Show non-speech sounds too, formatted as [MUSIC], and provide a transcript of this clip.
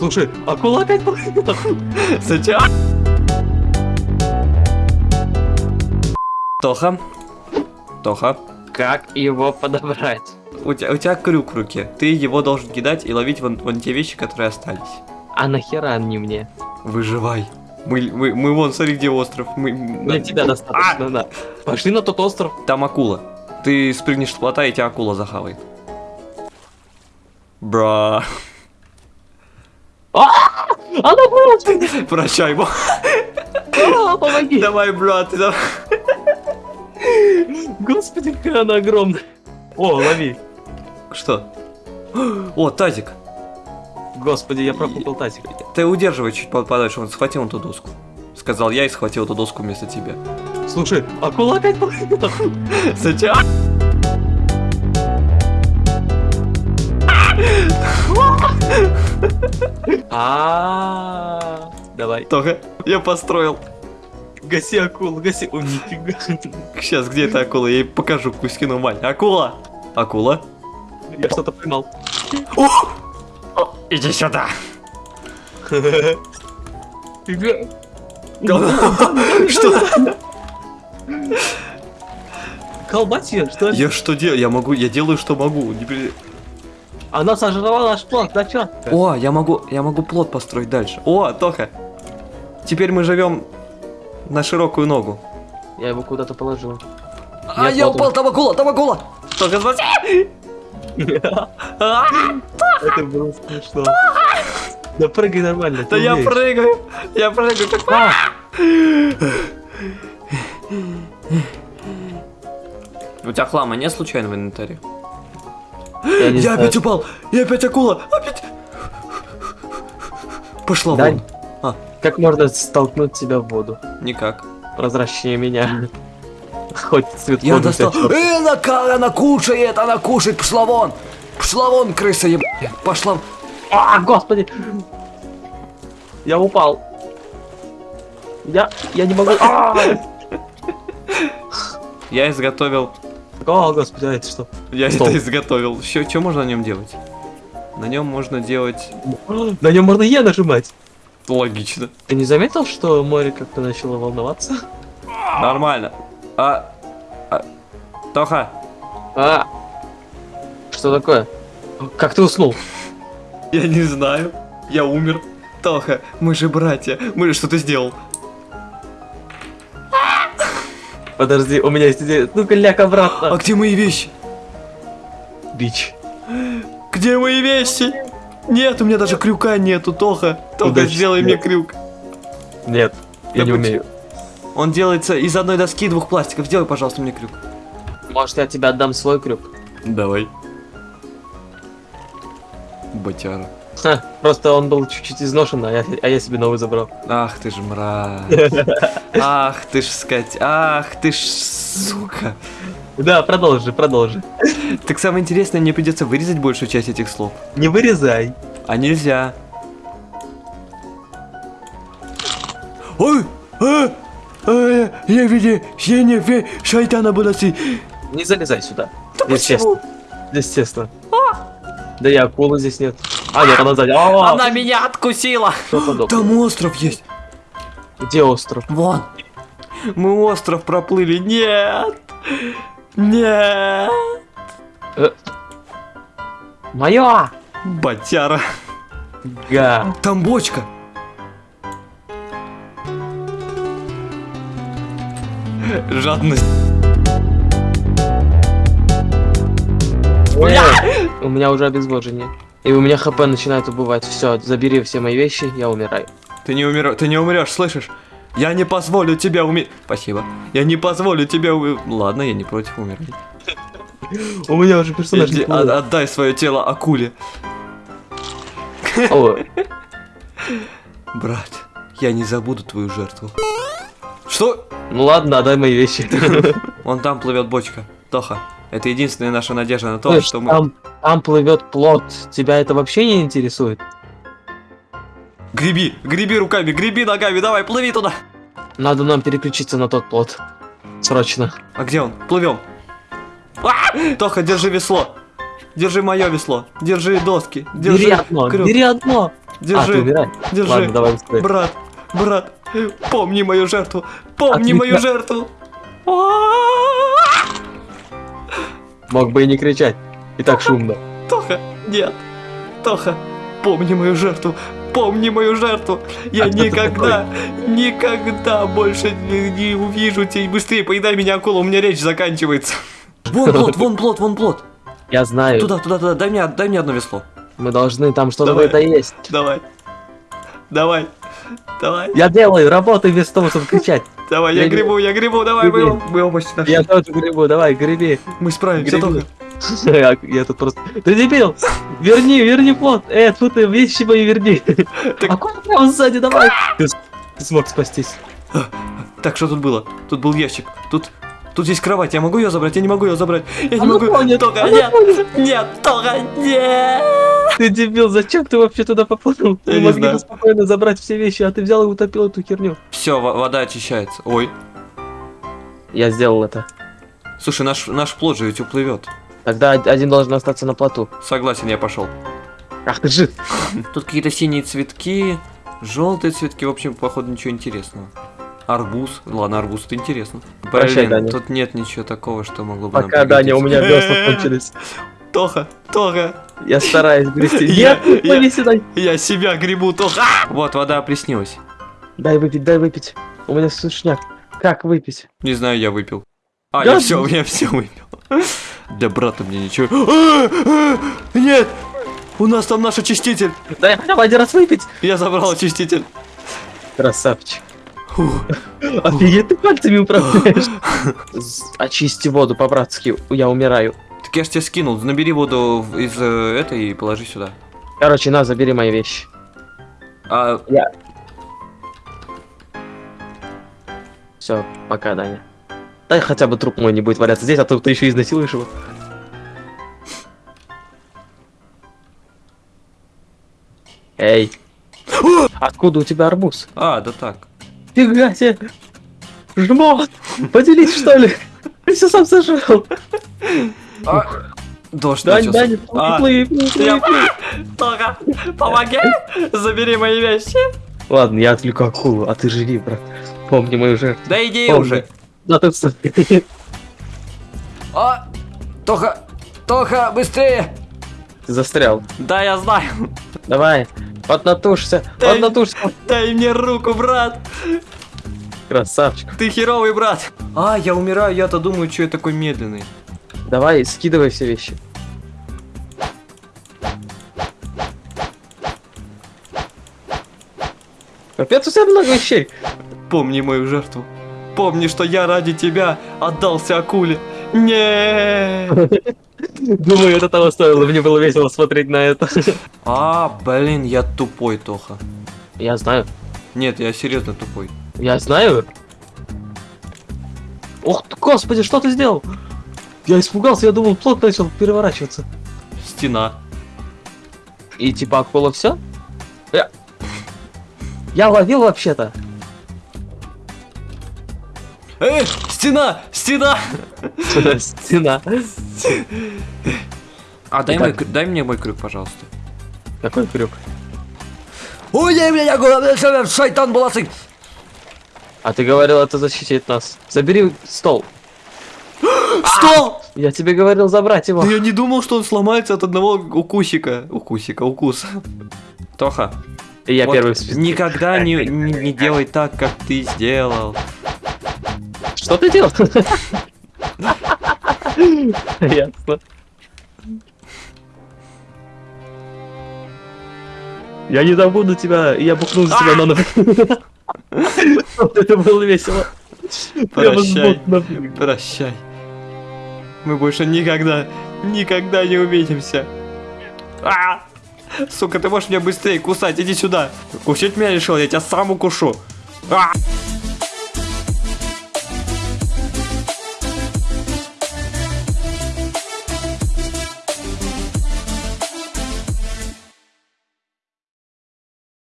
Слушай, акула опять плывет. [LAUGHS] Зачем? Тоха? Тоха? Как его подобрать? У тебя, у тебя крюк в руке. Ты его должен кидать и ловить вон, вон те вещи, которые остались. А нахера они мне? Выживай. Мы, мы, мы вон, смотри, где остров. Мы, Для тебя достаточно, да. Пошли на тот остров. Там акула. Ты спрыгнешь с плота, и тебя акула захавает. Бра. Она выросла! Прощай, бо. А, Помоги! Давай, брат. давай. Господи, какая она огромная. О, лови. Что? О, тазик. Господи, я пропутал тазик. Ты удерживай чуть по- подальше, он схватил эту доску. Сказал я и схватил эту доску вместо тебя. Слушай, акула опять плывет. Зачем? А, Давай. Только я построил. Гаси акулу, гаси. О, нифига. Сейчас, где эта акула? Я ей покажу, Кузькину мать. Акула! Акула? Я что-то поймал. Иди сюда! Что? Колбать ее, что ли? Я что делаю? Я могу, я делаю, что могу. Не Она сожрала наш план, да чё? О, я могу, я могу плод построить дальше. О, Тоха! Теперь мы живем на широкую ногу. Я его куда-то положил. А, Нет, я вот упал, он. там акула, там акула! Тоха, спаси! [LAUGHS] А, Это было смешно. Да прыгай нормально. Да я прыгаю, я прыгаю как... А! У тебя хлама нет случайно в инвентаре? Я Я опять упал! Я опять акула! Опять! Пошла Дань. вон. Как можно столкнуть тебя в воду? Никак. Прозрачнее меня. [LAUGHS] Хоть цвет Я достал. Э, она, она кушает, она кушает, пошла вон! Пошла вон, крыса еб... Пошла. А, господи! Я упал. Я, я не могу. А! Я изготовил. О, господи, а это что? Я Стол. это изготовил. Что можно на нем делать? На нем можно делать. На нем можно Е нажимать. Логично. Ты не заметил, что море как-то начало волноваться? Нормально. А. а- Тоха, А! Что такое? Как ты уснул? я не знаю. Я умер. Тоха, мы же братья. Мы что ты сделал? Подожди, у меня есть идея. Ну-ка, ляг А обратно. где мои вещи? Бич. Где мои вещи? Нет, у меня даже крюка нету, Тоха. Тоха, Удачи сделай мне крюк. Нет, я не умею. Он делается из одной доски и двух пластиков. Сделай, пожалуйста, мне крюк. Может, я тебе отдам свой крюк? Давай. Батяра. Ха, просто он был чуть-чуть изношен, а я, а я себе новый забрал. Ах ты ж мразь. [LAUGHS] Ах ты ж скать. Ах ты ж сука. Да, продолжи, продолжи. Так самое интересное, мне придется вырезать большую часть этих слов. Не вырезай. А нельзя. Ой! А! А, я видел, я не шайтана баласи. Не залезай сюда. Да Естественно. Естественно. Да и акулы здесь нет. А, нет, она сзади. А, Она меня откусила. Там остров есть. Где остров? Вон. Мы остров проплыли. Нет. Нет. Моё! Батяра. Га. Там бочка. Жадность. Ой, У меня уже обезвожение. И у меня хп начинает убывать. Все, забери все мои вещи, я умираю. Ты не умер... ты не умрешь, слышишь? Я не позволю тебя умереть. Спасибо. Я не позволю тебя умереть. Ладно, я не против умереть. У меня уже персонаж Иди, от- отдай свое тело акуле. О, Брат, я не забуду твою жертву. Что? Ну ладно, отдай мои вещи. Вон там плывет бочка. Тоха, это единственная наша надежда на то, Слышь, что мы... Там, там плывет плод. Тебя это вообще не интересует? Греби, греби руками, греби ногами, давай, плыви туда. Надо нам переключиться на тот плод. Срочно. А где он? Плывем. А! Тоха, держи весло. Держи мое весло. Держи доски. Держи Бери одно, крюк. бери одно. А, ты Держи, умирай. держи. Ладно, давай быстрее. Брат, брат, помни мою жертву, помни Отвлекай. мою жертву. Мог бы и не кричать. И так шумно. Тоха, нет, Тоха, помни мою жертву, помни мою жертву. Я А никогда, никогда больше не, не увижу тебя. Быстрее поедай меня, акула, у меня речь заканчивается. [LAUGHS] Вон плод, вон плод, вон плод. Я знаю. Туда, туда, туда, дай мне, дай мне одно весло. Мы должны, там что-то это есть. Давай, давай, давай, Я делаю, работай без того, чтобы кричать. давай, я Я грибу, я грибу, давай, мы, Греби. оба- мы оба почти нашли. Я тоже грибу, давай, греби. Мы справимся. Тоха. Я, [LAUGHS] я тут просто... Ты дебил! Верни, верни плод! Э, тут ты вещи мои верни! А куда прямо сзади, давай! Ты, смог спастись. Так, что тут было? Тут был ящик. Тут, тут есть кровать. Я могу ее забрать? Я не могу ее забрать. Я не могу. Тоха, она нет, тонет. нет, Тоха, нет. Ты дебил, зачем ты вообще туда поплыл? Я Мы не могли знаю. бы спокойно забрать все вещи, а ты взял и утопил эту херню. Все, вода очищается. Ой. Я сделал это. Слушай, наш, наш плод же ведь уплывет. Тогда од- один должен остаться на плоту. Согласен, я пошел. Ах ты жид! [LAUGHS] Тут какие-то синие цветки, желтые цветки. В общем, походу, ничего интересного. Арбуз. Ладно, арбуз это интересно. Прощай, Блин, Даня. тут нет ничего такого, что могло бы нам Пока, Даня, у меня весла [LAUGHS] кончились. Тоха, Тоха, Я стараюсь грести. [LAUGHS] Я- Нет, я- дай. я себя грибу, Тоха. Вот, вода приснилась. Дай выпить, дай выпить. У меня сушняк. Как выпить? Не знаю, я выпил. А, Да? [LAUGHS] я все, я все выпил. Для брата мне ничего. А, а, Нет! У нас там наш очиститель. Дай хотя бы один раз выпить. Я забрал очиститель. Красавчик. Офигеть, ты пальцами управляешь. [LAUGHS] Очисти воду по-братски, я умираю. Так я ж тебе скинул. Набери воду из э, этой и положи сюда. Короче, на, забери мои вещи. А, Все, пока, Даня. Дай хотя бы труп мой не будет валяться здесь, а то ты еще изнасилуешь его. Эй. Откуда у тебя арбуз? а, да так. Фига себе. Жмот. Поделись, что ли? Ты все сам сожрал. А, дождь Дань, начался. А, плыви, плыви, плыви, помоги! Забери мои вещи. Ладно, я отвлеку акулу, а ты живи, брат. Помни мою жертву. Да иди Помни. уже. Да ты. А, Тоха, Тоха, быстрее. Ты застрял. Да, я знаю. Давай, поднатужься, Да поднатужься. Дай мне руку, брат. Красавчик. Ты херовый брат. А, я умираю, я-то думаю, что я такой медленный. Давай, скидывай все вещи. Капец, у тебя много вещей. Помни мою жертву. Помни, что я ради тебя отдался акуле. Не. Думаю, это того стоило. Мне было весело смотреть на это. А, блин, я тупой, Тоха. Я знаю. Нет, я серьезно тупой. Я знаю. Ох ты, господи, что ты сделал? Я испугался, я думал, плод начал переворачиваться. Стена. И типа акула все? Я... я ловил вообще-то. Эй, стена, стена. Стена. А дай, мой, дай мне мой крюк, пожалуйста. Какой крюк? Ой, меня, я шайтан баласык. А ты говорил, это защитит нас. Забери стол. [GASPS] Стол! Я тебе говорил забрать его. Да я не думал, что он сломается от одного укусика. Укусика, укуса. Тоха, И я вот первый в списке. никогда не, не, не делай так, как ты сделал. Что ты делал? Ясно. Я не забуду тебя, и я бухну за тебя на ногу. Вот это было весело. Прощай. Прощай. Мы больше никогда, никогда не увидимся. А! Сука, ты можешь меня быстрее кусать, иди сюда. Кусить меня решил, я тебя сам укушу. А!